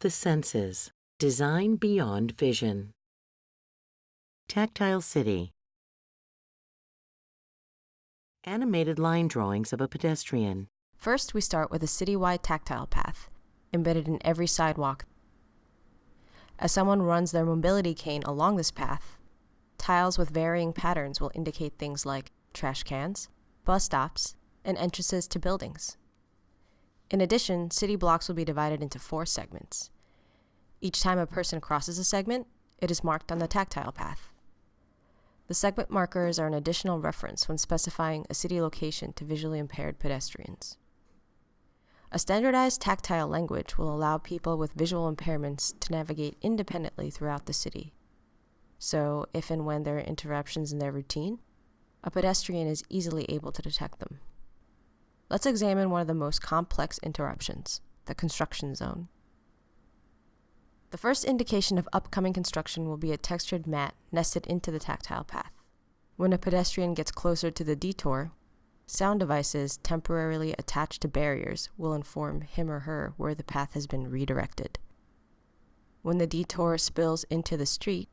The senses. Design beyond vision. Tactile City. Animated line drawings of a pedestrian. First, we start with a citywide tactile path, embedded in every sidewalk. As someone runs their mobility cane along this path, tiles with varying patterns will indicate things like trash cans, bus stops, and entrances to buildings. In addition, city blocks will be divided into four segments. Each time a person crosses a segment, it is marked on the tactile path. The segment markers are an additional reference when specifying a city location to visually impaired pedestrians. A standardized tactile language will allow people with visual impairments to navigate independently throughout the city. So, if and when there are interruptions in their routine, a pedestrian is easily able to detect them. Let's examine one of the most complex interruptions, the construction zone. The first indication of upcoming construction will be a textured mat nested into the tactile path. When a pedestrian gets closer to the detour, sound devices temporarily attached to barriers will inform him or her where the path has been redirected. When the detour spills into the street,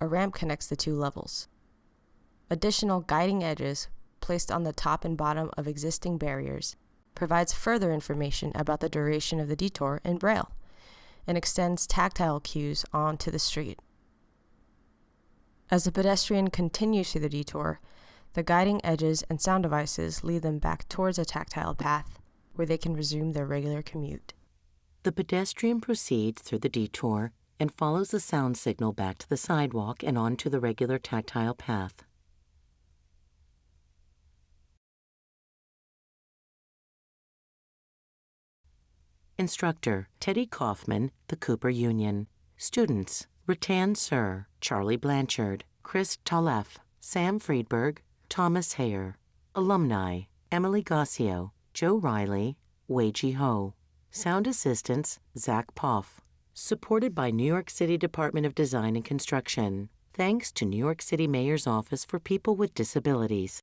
a ramp connects the two levels. Additional guiding edges placed on the top and bottom of existing barriers provides further information about the duration of the detour in Braille and extends tactile cues onto the street. As the pedestrian continues through the detour, the guiding edges and sound devices lead them back towards a tactile path where they can resume their regular commute. The pedestrian proceeds through the detour and follows the sound signal back to the sidewalk and onto the regular tactile path. Instructor, Teddy Kaufman, the Cooper Union. Students, Ratan Sir, Charlie Blanchard, Chris Talef, Sam Friedberg, Thomas Hayer. Alumni, Emily Gossio, Joe Riley, Wei Ji Ho. Sound assistants, Zach Poff. Supported by New York City Department of Design and Construction. Thanks to New York City Mayor's Office for People with Disabilities.